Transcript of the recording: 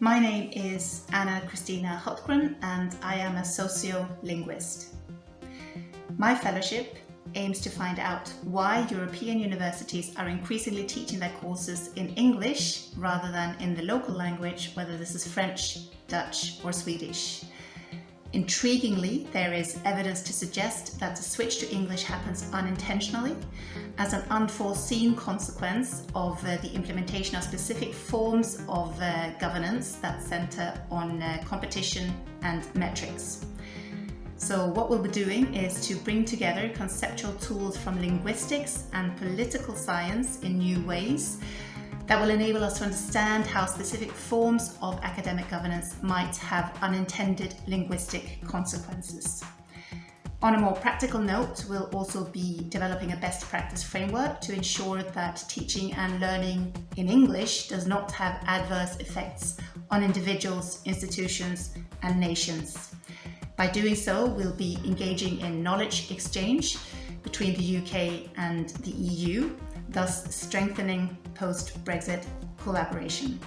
My name is Anna Christina Hultgren and I am a sociolinguist. My fellowship aims to find out why European universities are increasingly teaching their courses in English rather than in the local language, whether this is French, Dutch or Swedish. Intriguingly, there is evidence to suggest that the switch to English happens unintentionally as an unforeseen consequence of uh, the implementation of specific forms of uh, governance that center on uh, competition and metrics. So what we'll be doing is to bring together conceptual tools from linguistics and political science in new ways that will enable us to understand how specific forms of academic governance might have unintended linguistic consequences. On a more practical note, we'll also be developing a best practice framework to ensure that teaching and learning in English does not have adverse effects on individuals, institutions and nations. By doing so, we'll be engaging in knowledge exchange between the UK and the EU thus strengthening post-Brexit collaboration.